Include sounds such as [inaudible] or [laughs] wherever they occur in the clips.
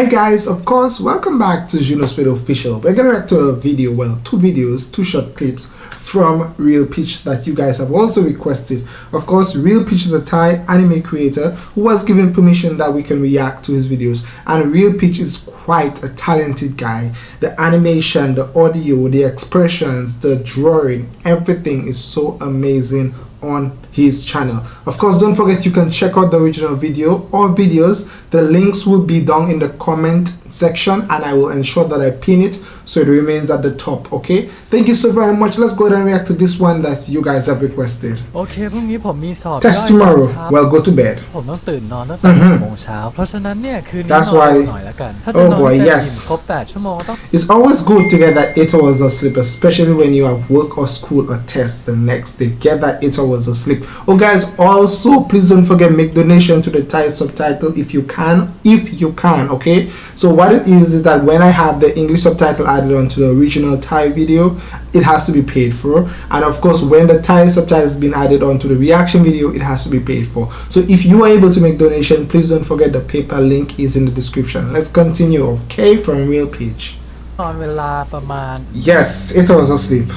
Hey guys, of course, welcome back to Juno Speed Official. We're gonna react to a video, well, two videos, two short clips from Real Peach that you guys have also requested. Of course, Real Peach is a Thai anime creator who was given permission that we can react to his videos. And Real Peach is quite a talented guy. The animation, the audio, the expressions, the drawing, everything is so amazing on his channel of course don't forget you can check out the original video or videos the links will be down in the comment section and i will ensure that i pin it so it remains at the top okay thank you so very much let's go ahead and react to this one that you guys have requested โอเคพรุ่งนี้ผมมีสอบ test ย่อย tomorrow ตอนเช้า well go to bed ผมต้องตื่นนอนตั้งแต่ อือฮึ หกโมงเช้า เพราะฉะนั้นเนี่ยคืนนี้น That's อน why- หน่อยละกัน ถ้าจะ Oh นอน boy, ให้เต็ม yes อิ่มครบ8ชั่วโมงต้อง It's always good to get that 8 hours of sleep, especially when you have work or school or test the next day. Get that 8 hours of sleep. Oh, guys, also, please don't forget make donation to the Thai subtitle if you can. If you can, okay? So what it is is that when I have the English subtitle added onto the original Thai video, it has to be paid for. And of course, when the Thai subtitle has been added onto the reaction video, it has to be paid for. So if you are able to make donation, please don't forget the PayPal link is in the description. Let's continue, okay, from Real Peach. นอนเวลาประมาณ Yes, it was asleep.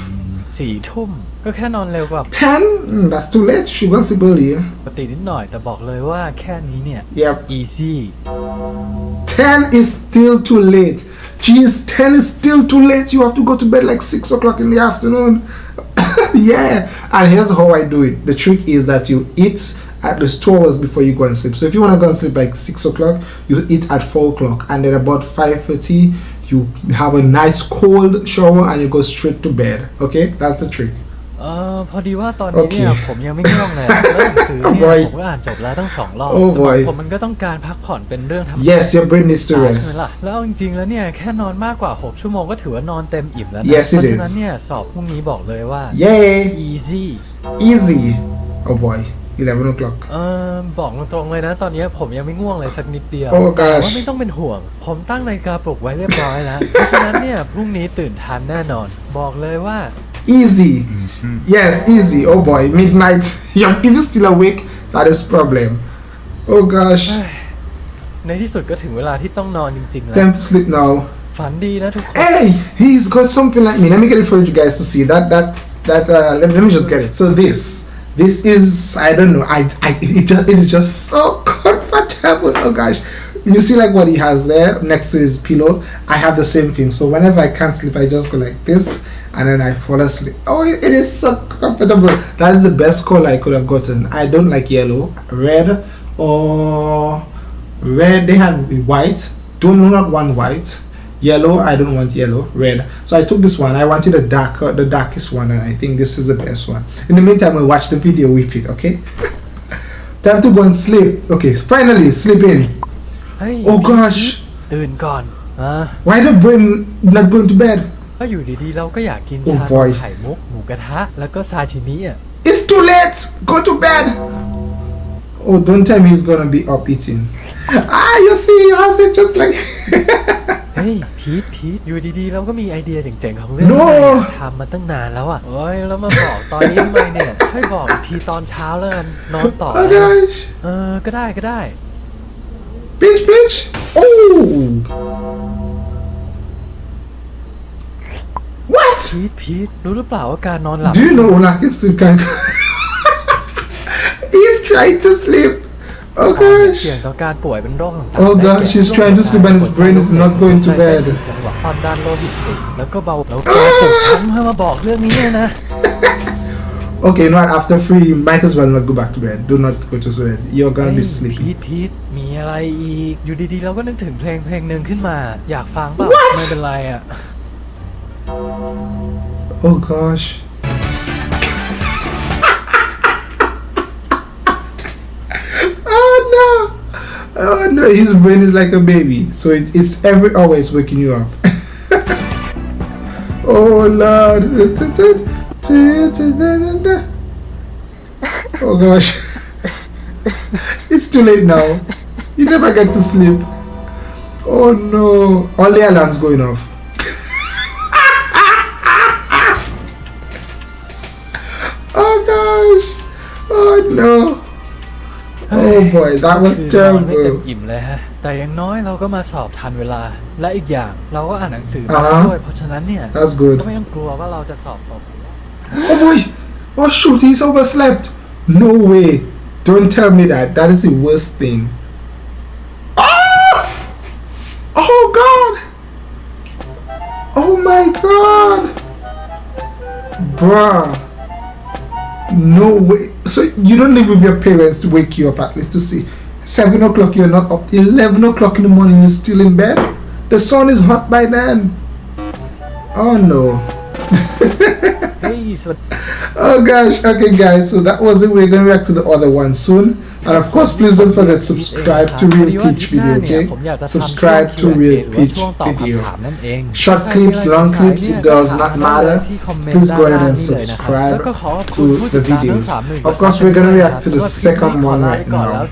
Four. ก็แค่นอนเร็วกว่า Ten? Mm, that's too late. She wants sleep early. ปกตินิดหน่อย แต่บอกเลยว่าแค่นี้เนี่ย Yep. easy Ten is still too late. Jeez, ten is still too late. You have to go to bed like six o'clock in the afternoon. [laughs] yeah. And here's how I do it. The trick is that you eat at least two hours before you go and sleep. So if you want to go and sleep like six o'clock, you eat at four o'clock, and then about five thirty, you have a nice cold shower and you go straight to bed. Okay, that's the trick. เออพอดีว่าตอนนี้เนี่ยโอเคผมยังไม่ง่วงเลยแล้วหนังสือเนี่ย boy ผมก็อ่านจบแล้วตั้งสองรอบ Oh สมอง boy ผมมันก็ต้องการพักผ่อนเป็นเรื่องธรรมดา Yes, your brain needs to ใช่ไหม rest. ล่ะแล้วจริงๆแล้วเนี่ยแค่นอนมากกว่า 6 ชั่วโมงก็ถือว่านอนเต็มอิ่มแล้วนะ Yes, it เพราะฉะนั้น is. เนี่ยสอบพรุ่งนี้บอกเลยว่า Yay! easy Easy. Oh boy, 11 o'clock. เออบอกตรงๆเลยนะ ตอนนี้ผมยังไม่ง่วงเลยสักนิดเดียว Oh แต่ gosh. ว่าไม่ต้องเป็นห่วง ผมตั้งนาฬิกาปลุกไว้เรียบร้อยแล้ว เพราะฉะนั้นเนี่ยพรุ่งนี้ตื่นทันแน่นอน บอกเลยว่า Easy. Yes, easy. Oh boy, midnight. [laughs] You're if you're still awake, that is problem. Oh gosh. ในที่สุดก็ถึงเวลาที่ต้องนอนจริงๆแล้ว Time to sleep now. ฝันดีนะทุกคน Hey, he's got something like me. Let me get it for you guys to see. That that that. Uh, let, me, let me just get it. So this, this is I don't know. I I it just it's just so [laughs] comfortable. Oh gosh. You see like what he has there next to his pillow. I have the same thing. So whenever I can't sleep, I just go like this, and then I fall asleep. Oh, it is so comfortable. That is the best color I could have gotten. I don't like yellow, red, or red. They had white. Do not want white. Yellow, I don't want yellow. Red. So I took this one. I wanted the darker, uh, the darkest one, and I think this is the best one. In the meantime, we watch the video with it. Okay. [laughs] Time to go and sleep. Okay. Finally, sleep in. Hey, oh gosh. Doing gone. Huh? Why the brain not going to bed? ก็อยู่ดีๆ เราก็อยากกิน Oh ชา boy ไข่มุกหมูกระทะ แล้วก็ซาชิมิอะ It's too late. Go to bed. Oh, don't tell me he's gonna be up eating. Ah, you see, he has it just like. เฮ้ยพีทพีทอยู่ดีๆ เราก็มีไอเดียเจ๋งๆ ของเรื่อง No อะไรอะทำมาตั้งนานแล้วอะโอ้ยแล้วมาบอกตอนนี้ทำไมเนี่ยช่วยบอกอีกทีตอนเช้าแล้วกันนอนต่อ oh นะ gosh. เออก็ได้ก็ได้ Pinch, pinch. Oh. What? พีทพีทรู้หรือเปล่าว่าการนอนหลับ Do you know Olaki still can? He's trying to sleep. Oh เสี่ยง gosh. ต่อการป่วยเป็นโรคต่างๆ Oh ได้ gosh, แก่ he's trying to sleep and his brain is not going to bed. จังหวะความดันโลหิตสูงแล้วก็เบาแล้วแกปลุกฉันเพื่อมาบอกเรื่องนี้เนี่ยนะ Okay, you know what? After free, you might as well not go back to bed. Do not go to bed. You're gonna be เฮ้ย sleepy. พีทพีทมีอะไรอีก อยู่ดีๆ เราก็นึกถึงเพลงเพลงหนึ่งขึ้นมา อยากฟังเปล่า What? ไม่เป็นไรอะ Oh gosh. [laughs] oh no. Oh no, his brain is like a baby. So it, it's every hour it's waking you up. [laughs] oh lord. [laughs] Oh gosh. it's too late now. You never get to sleep. Oh no. All the alarms going off. Oh gosh. Oh no. Oh boy, that was คือนอนไม่เต็ม terrible. อิ่มเลยฮะ แต่อย่างน้อยเราก็มาสอบทันเวลา และอีกอย่างเราก็อ่านหนังสือมา อ่าฮะ ด้วย เพราะฉะนั้นเนี่ย That's ก็ good. ไม่ต้องกลัวว่าเราจะสอบตก Oh boy! Oh shoot, he's overslept. No way. Don't tell me that. That is the worst thing. Ah! Oh god! Oh my god! Bruh. No way. So you don't live with your parents to wake you up at least to see. 7 o'clock you're not up. 11 o'clock in the morning you're still in bed. The sun is hot by then. Oh no. [laughs] oh gosh. Okay guys. So that was it. We're going back to the other one soon. And of course please don't forget subscribe to real peach video okay? Subscribe to real peach video. Short clips long clips it does not matter. Please go ahead and subscribe to the videos. Of course we're gonna react to the second one right now.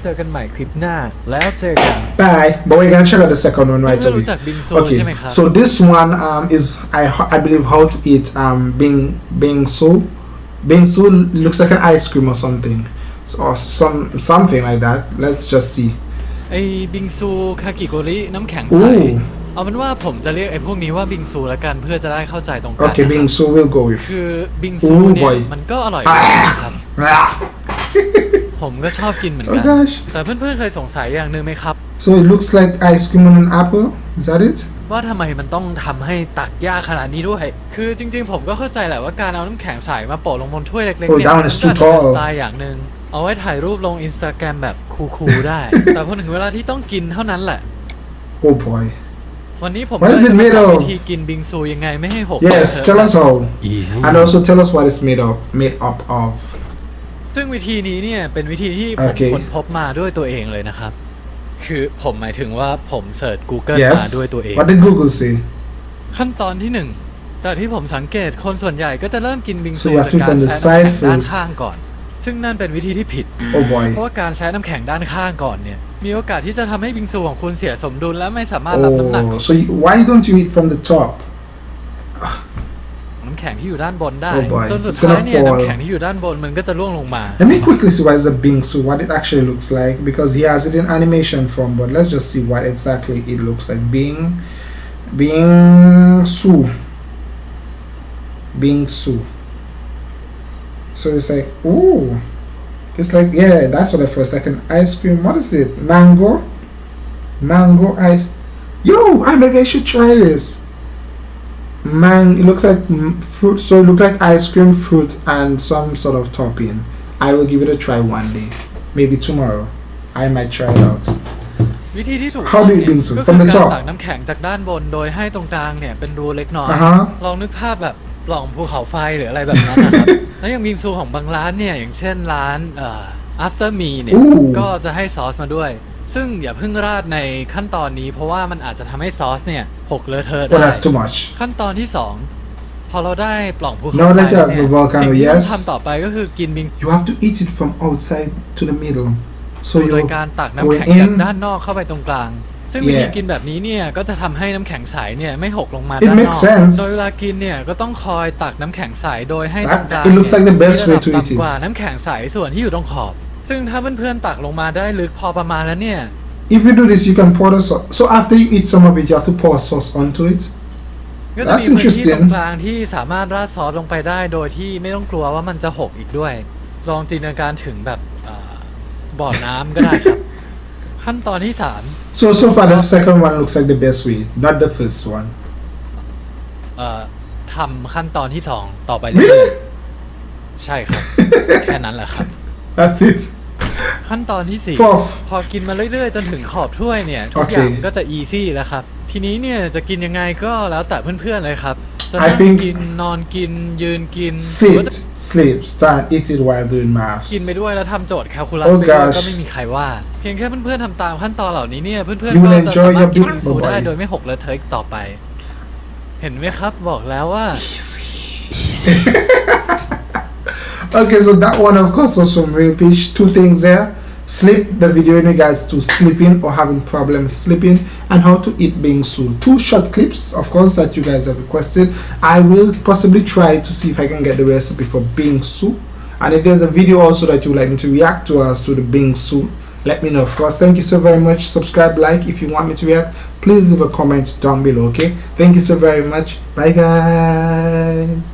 Bye. But we're gonna check out the second one right away. Okay. So this one um is i i believe how to eat um being being soup. Bingsu looks like an ice cream or something, so, or some something like that. Let's just see. ไอ้บิงซูคากิโกริน้ำแข็งใส Ooh. เอาเป็นว่าผมจะเรียกไอ้พวกนี้ว่าบิงซูแล้วกันเพื่อจะได้เข้าใจตรงกัน Okay, นะครับ bingsu will go with. คือบิงซู Ooh, เนี่ย boy. มันก็อร่อยอ่าดีนะครับ Ah. ผมก็ชอบกินเหมือน Oh กัน gosh. แต่เพื่อนๆเคยสงสัยอย่างหนึ่งไหมครับ So it looks like ice cream on an apple. Is that it? ว่าทำไมมันต้องทำให้ตักยากขนาดนี้ด้วย คือจริงๆ ผมก็เข้าใจแหละว่าการเอาน้ำแข็งใสมาโปะลงบนถ้วยเล็กๆ Oh, เนี่ย that one มั is ก็ too จะเป็น tall. สไตล์อย่างหนึ่งเอาไว้ถ่ายรูปลงอินสตาแกรมแบบคูลๆได้ แต่พอถึงเวลาที่ต้องกินเท่านั้นแหละ Oh boy. วันนี้ผม What is ก็ it จะมา made สอน of? วิธีกินบิงซูยังไงไม่ให้หก Yes, เลอะ tell เทอะ us how. Easy And also tell us what it's made of. Made up of. ซึ่งวิธีนี้เนี่ยเป็นวิธีที่ผมโอเคค้นพบมาด้วยตัวเองเลยนะครับ คือผมหมายถึงว่าผมเสิร์ช Google มา Yes. ด้วยตัวเอง What did Google say? ขั้นตอนที่หนึ่งจากที่ผมสังเกตคนส่วนใหญ่ก็จะเริ่มกินบิง So ซู you have จาก to การ turn the แซะน้ำ side แข็งด้าน first. ข้างก่อน ซึ่งนั่นเป็นวิธีที่ผิด Oh boy. เพราะว่าการแซะน้ำแข็งด้านข้างก่อนเนี่ย มีโอกาสที่จะทำให้บิงซูของคุณเสียสมดุลและไม่สามารถรับน้ำหนัก Oh, so you, why don't you eat from the top? น้ำแข็งที่อยู่ด้านบนได้ Oh boy, จนสุด it's gonna ท้ายเนี่ย fall. น้ำแข็งที่อยู่ด้านบนมันก็จะร่วงลงมา Let me quickly see what is a bingsu, what it actually looks like, because he has it in animation form. But let's just see what exactly it looks like. Bing, bingsu, bingsu. So it's like, ooh, it's like yeah, that's what I first like an ice cream. What is it? Mango, mango ice. Yo, I maybe I should try this. Man, it looks like mm, fruit. So it looks like ice cream, fruit, and some sort of topping. I will give it a try one day, maybe tomorrow. I might try it out. วิธีที่ถูก How ต้อง do you เนี่ย bingsu? ก็ From คือ the การ top? ตักน้ำแข็งจากด้านบนโดยให้ตรงกลางเนี่ยเป็นรูเล็กน้อย Uh huh. ลองนึกภาพแบบปล่องภูเขาไฟหรืออะไรแบบนั้นนะครับ แล้วอย่างบิงซูของบางร้านเนี่ยอย่างเช่นร้านเอ่อ after me เนี่ยอู้ก็จะให้ซอสมาด้วย ซึ่งอย่าเพิ่งราดในขั้นตอนนี้ เพราะว่ามันอาจจะทำให้ซอสเนี่ยหกเลอะเทอะ Oh, ได้ that's too much. ขั้นตอนที่สองพอเราได้ปล่องภูเขา Now ไฟ that you แล้ว have เนี่ย the volcano, สิ่งที่ต้อง yes. ทำต่อไปก็คือกินบิง You have to eat it from outside to the middle. So โดย you การตักน้ำ going แข็งจาก in. ด้านนอกเข้าไปตรงกลาง ซึ่งวิธี Yeah. กินแบบนี้เนี่ยก็จะทำให้น้ำแข็งใสเนี่ยไม่หกลงมา It ด้านน makes อก sense. โดยเวลากินเนี่ยก็ต้องคอยตักน้ำแข็งใสโดยให้ต That- รงกลาง it looks like the best มี way ระ to ดับ eat it. ต่ำกว่าน้ำแข็งใสส่วนที่อยู่ตรงขอบ ซึ่งถ้าเพื่อนๆตักลงมาได้ลึกพอประมาณแล้วเนี่ย If you do this, you can pour the sauce. So after you eat some of it, you have to pour sauce onto it. ก็จะมี That's พื้นที่ต interesting. รงกลางที่สามารถราดซอสลงไปได้โดยที่ไม่ต้องกลัวว่ามันจะหกอีกด้วย ลองจินตนาการถึงแบบเอ่อบ่อน้ำก็ได้ครับ ขั้นตอนที่สาม So so far, the second one looks like the best way, not the first one. เอ่อทำขั้นตอนที่สองต่อไปเรื่อย Really? ๆใช่ครับ แค่นั้นแหละครับ That's it. ขั้นตอนที่สี่ Fourth. พอกินมาเรื่อยๆ จนถึงขอบถ้วยเนี่ย ทุกโอเคอย่างก็จะอีซี่แล้วครับ ทีนี้เนี่ยจะกินยังไงก็แล้วแต่เพื่อนๆเลยครับ จะ I นั่ง think กินนอนกินยืนกินหรือว่า Sit, จะ sleep, stand, eat it while doing maths. กินไปด้วยแล้วทำโจทย์แคลคูลัส Oh ไปด้วย gosh ก็ไม่มีใครว่า เพียงแค่เพื่อนๆทำตามขั้นตอนเหล่านี้เนี่ย เพื่อน You ๆ will ก็จะ enjoy สามารถ your กิน big บิงซูได้ boy โดยไม่หกเลอะเทอะอีกต่อไป เห็นไหมครับบอกแล้วว่า Okay, so that one, of course, was from Real Peach. Two things there. Sleep, the video in regards to sleeping or having problems sleeping, and how to eat bingsu. Two short clips, of course, that you guys have requested. I will possibly try to see if I can get the recipe for bingsu. And if there's a video also that you would like me to react to as to the bingsu, let me know of course thank you so very much subscribe like if you want me to react please leave a comment down below okay thank you so very much bye guys